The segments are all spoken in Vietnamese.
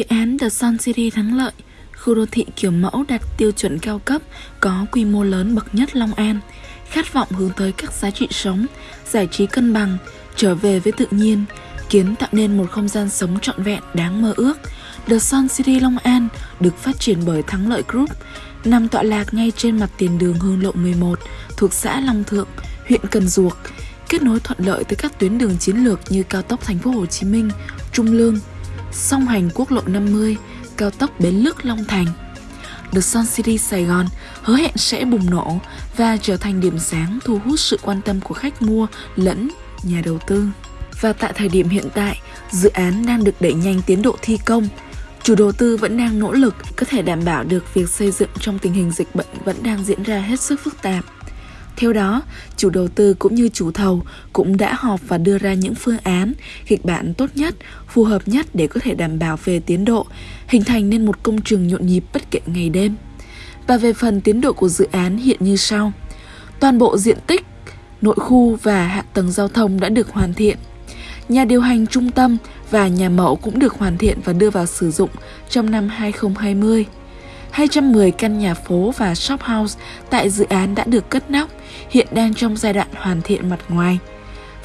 Dự án The Sun City thắng lợi, khu đô thị kiểu mẫu đạt tiêu chuẩn cao cấp, có quy mô lớn bậc nhất Long An, khát vọng hướng tới các giá trị sống, giải trí cân bằng, trở về với tự nhiên, kiến tạo nên một không gian sống trọn vẹn đáng mơ ước. The Sun City Long An được phát triển bởi Thắng Lợi Group, nằm tọa lạc ngay trên mặt tiền đường Hương Lộ 11 thuộc xã Long Thượng, huyện Cần Duộc, kết nối thuận lợi tới các tuyến đường chiến lược như cao tốc Thành phố Hồ Chí Minh, Trung Lương, song hành quốc lộ 50, cao tốc Bến Lức Long Thành. The Sun City Sài Gòn hứa hẹn sẽ bùng nổ và trở thành điểm sáng thu hút sự quan tâm của khách mua lẫn nhà đầu tư. Và tại thời điểm hiện tại, dự án đang được đẩy nhanh tiến độ thi công. Chủ đầu tư vẫn đang nỗ lực có thể đảm bảo được việc xây dựng trong tình hình dịch bệnh vẫn đang diễn ra hết sức phức tạp. Theo đó, chủ đầu tư cũng như chủ thầu cũng đã họp và đưa ra những phương án, kịch bản tốt nhất, phù hợp nhất để có thể đảm bảo về tiến độ, hình thành nên một công trường nhộn nhịp bất kể ngày đêm. Và về phần tiến độ của dự án hiện như sau. Toàn bộ diện tích, nội khu và hạ tầng giao thông đã được hoàn thiện. Nhà điều hành trung tâm và nhà mẫu cũng được hoàn thiện và đưa vào sử dụng trong năm 2020. 210 căn nhà phố và shop house tại dự án đã được cất nóc, hiện đang trong giai đoạn hoàn thiện mặt ngoài.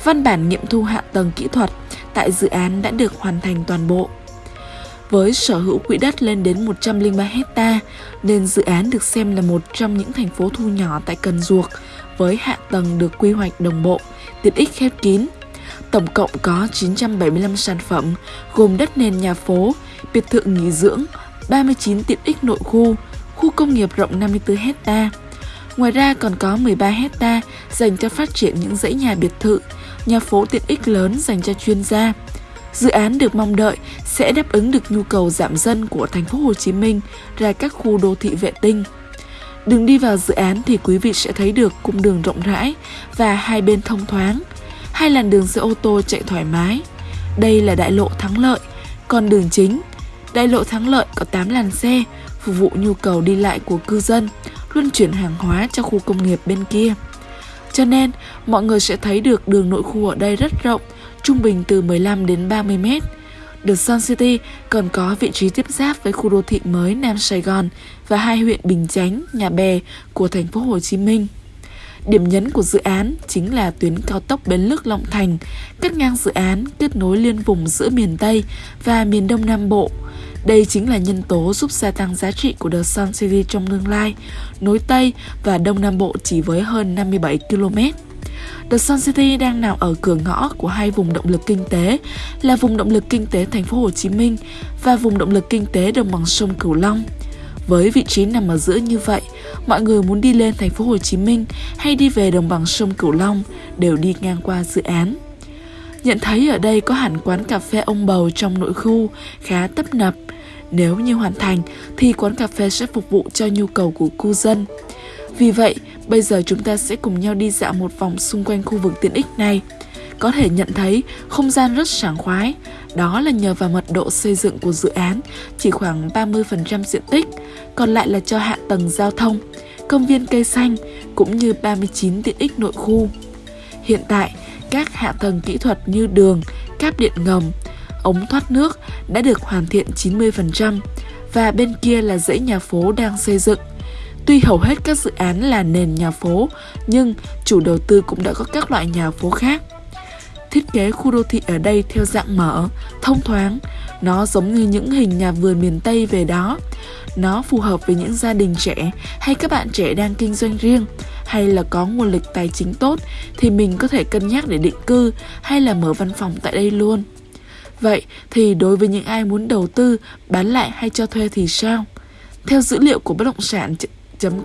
Văn bản nghiệm thu hạ tầng kỹ thuật tại dự án đã được hoàn thành toàn bộ. Với sở hữu quỹ đất lên đến 103 hecta nên dự án được xem là một trong những thành phố thu nhỏ tại Cần Duộc với hạ tầng được quy hoạch đồng bộ, tiện ích khép kín. Tổng cộng có 975 sản phẩm gồm đất nền nhà phố, biệt thự nghỉ dưỡng, 39 tiện ích nội khu, khu công nghiệp rộng 54 hecta. Ngoài ra còn có 13 hecta dành cho phát triển những dãy nhà biệt thự, nhà phố tiện ích lớn dành cho chuyên gia. Dự án được mong đợi sẽ đáp ứng được nhu cầu giảm dân của thành phố Hồ Chí Minh ra các khu đô thị vệ tinh. Đường đi vào dự án thì quý vị sẽ thấy được cung đường rộng rãi và hai bên thông thoáng, hai làn đường xe ô tô chạy thoải mái. Đây là đại lộ thắng lợi, còn đường chính Đại lộ Thắng Lợi có 8 làn xe, phục vụ nhu cầu đi lại của cư dân, luân chuyển hàng hóa cho khu công nghiệp bên kia. Cho nên, mọi người sẽ thấy được đường nội khu ở đây rất rộng, trung bình từ 15 đến 30 mét. The Sun City còn có vị trí tiếp giáp với khu đô thị mới Nam Sài Gòn và hai huyện Bình Chánh, Nhà Bè của thành phố Hồ Chí Minh. Điểm nhấn của dự án chính là tuyến cao tốc Bến Lức Long Thành, cắt ngang dự án kết nối liên vùng giữa miền Tây và miền Đông Nam Bộ. Đây chính là nhân tố giúp gia tăng giá trị của The Sun City trong tương lai, nối Tây và Đông Nam Bộ chỉ với hơn 57 km. The Sun City đang nằm ở cửa ngõ của hai vùng động lực kinh tế là vùng động lực kinh tế thành phố Hồ Chí Minh và vùng động lực kinh tế đồng bằng sông Cửu Long. Với vị trí nằm ở giữa như vậy, mọi người muốn đi lên thành phố Hồ Chí Minh hay đi về đồng bằng sông Cửu Long đều đi ngang qua dự án. Nhận thấy ở đây có hẳn quán cà phê ông bầu trong nội khu khá tấp nập. Nếu như hoàn thành thì quán cà phê sẽ phục vụ cho nhu cầu của cư dân. Vì vậy, bây giờ chúng ta sẽ cùng nhau đi dạo một vòng xung quanh khu vực tiện ích này. Có thể nhận thấy không gian rất sảng khoái, đó là nhờ vào mật độ xây dựng của dự án chỉ khoảng 30% diện tích, còn lại là cho hạ tầng giao thông, công viên cây xanh cũng như 39 tiện ích nội khu. Hiện tại, các hạ tầng kỹ thuật như đường, cáp điện ngầm, ống thoát nước đã được hoàn thiện 90% và bên kia là dãy nhà phố đang xây dựng. Tuy hầu hết các dự án là nền nhà phố, nhưng chủ đầu tư cũng đã có các loại nhà phố khác. Thiết kế khu đô thị ở đây theo dạng mở, thông thoáng, nó giống như những hình nhà vườn miền Tây về đó. Nó phù hợp với những gia đình trẻ hay các bạn trẻ đang kinh doanh riêng hay là có nguồn lực tài chính tốt thì mình có thể cân nhắc để định cư hay là mở văn phòng tại đây luôn. Vậy thì đối với những ai muốn đầu tư, bán lại hay cho thuê thì sao? Theo dữ liệu của bất động sản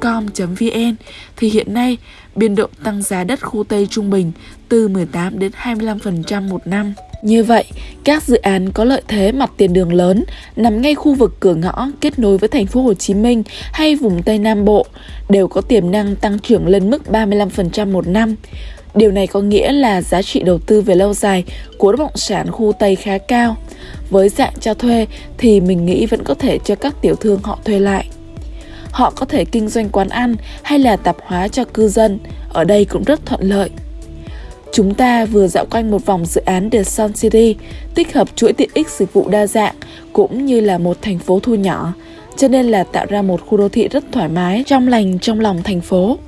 com.vn thì hiện nay biên độ tăng giá đất khu Tây trung bình từ 18 đến 25% một năm. Như vậy, các dự án có lợi thế mặt tiền đường lớn nằm ngay khu vực cửa ngõ kết nối với thành phố Hồ Chí Minh hay vùng Tây Nam Bộ đều có tiềm năng tăng trưởng lên mức 35% một năm. Điều này có nghĩa là giá trị đầu tư về lâu dài của bất động sản khu Tây khá cao. Với dạng cho thuê thì mình nghĩ vẫn có thể cho các tiểu thương họ thuê lại. Họ có thể kinh doanh quán ăn hay là tạp hóa cho cư dân, ở đây cũng rất thuận lợi. Chúng ta vừa dạo quanh một vòng dự án The Sun City, tích hợp chuỗi tiện ích dịch vụ đa dạng cũng như là một thành phố thu nhỏ, cho nên là tạo ra một khu đô thị rất thoải mái, trong lành trong lòng thành phố.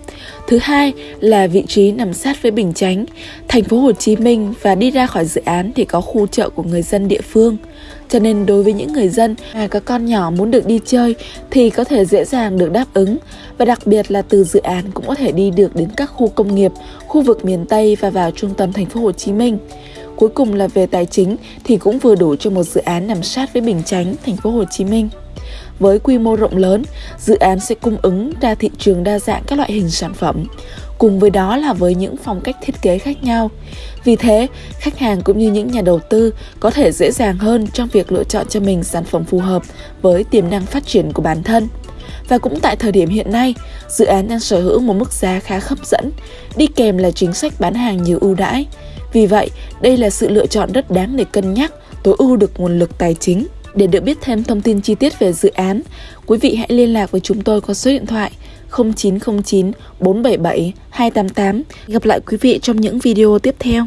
Thứ hai là vị trí nằm sát với Bình Chánh, thành phố Hồ Chí Minh và đi ra khỏi dự án thì có khu chợ của người dân địa phương. Cho nên đối với những người dân mà có con nhỏ muốn được đi chơi thì có thể dễ dàng được đáp ứng và đặc biệt là từ dự án cũng có thể đi được đến các khu công nghiệp, khu vực miền Tây và vào trung tâm thành phố Hồ Chí Minh. Cuối cùng là về tài chính thì cũng vừa đủ cho một dự án nằm sát với Bình Chánh, thành phố Hồ Chí Minh. Với quy mô rộng lớn, dự án sẽ cung ứng ra thị trường đa dạng các loại hình sản phẩm, cùng với đó là với những phong cách thiết kế khác nhau. Vì thế, khách hàng cũng như những nhà đầu tư có thể dễ dàng hơn trong việc lựa chọn cho mình sản phẩm phù hợp với tiềm năng phát triển của bản thân. Và cũng tại thời điểm hiện nay, dự án đang sở hữu một mức giá khá hấp dẫn, đi kèm là chính sách bán hàng nhiều ưu đãi. Vì vậy, đây là sự lựa chọn rất đáng để cân nhắc, tối ưu được nguồn lực tài chính. Để được biết thêm thông tin chi tiết về dự án, quý vị hãy liên lạc với chúng tôi qua số điện thoại 0909 477 288. Gặp lại quý vị trong những video tiếp theo.